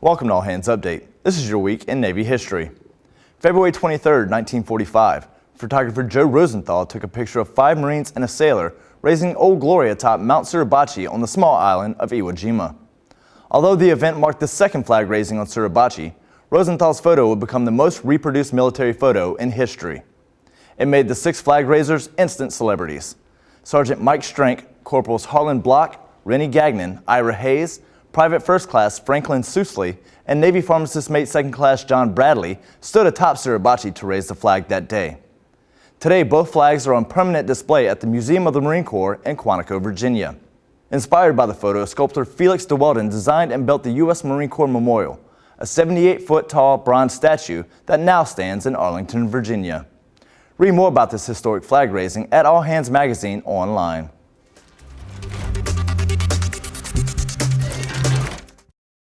Welcome to All Hands Update. This is your week in Navy history. February 23, 1945, photographer Joe Rosenthal took a picture of five Marines and a sailor raising Old Glory atop Mount Suribachi on the small island of Iwo Jima. Although the event marked the second flag raising on Suribachi, Rosenthal's photo would become the most reproduced military photo in history. It made the six flag raisers instant celebrities. Sergeant Mike Strank, Corporals Harlon Block, Rene Gagnon, Ira Hayes, Private First Class Franklin Sousley, and Navy Pharmacist Mate Second Class John Bradley stood atop Suribachi to raise the flag that day. Today, both flags are on permanent display at the Museum of the Marine Corps in Quantico, Virginia. Inspired by the photo, sculptor Felix de Weldon designed and built the U.S. Marine Corps Memorial, a 78-foot tall bronze statue that now stands in Arlington, Virginia. Read more about this historic flag raising at All Hands Magazine online.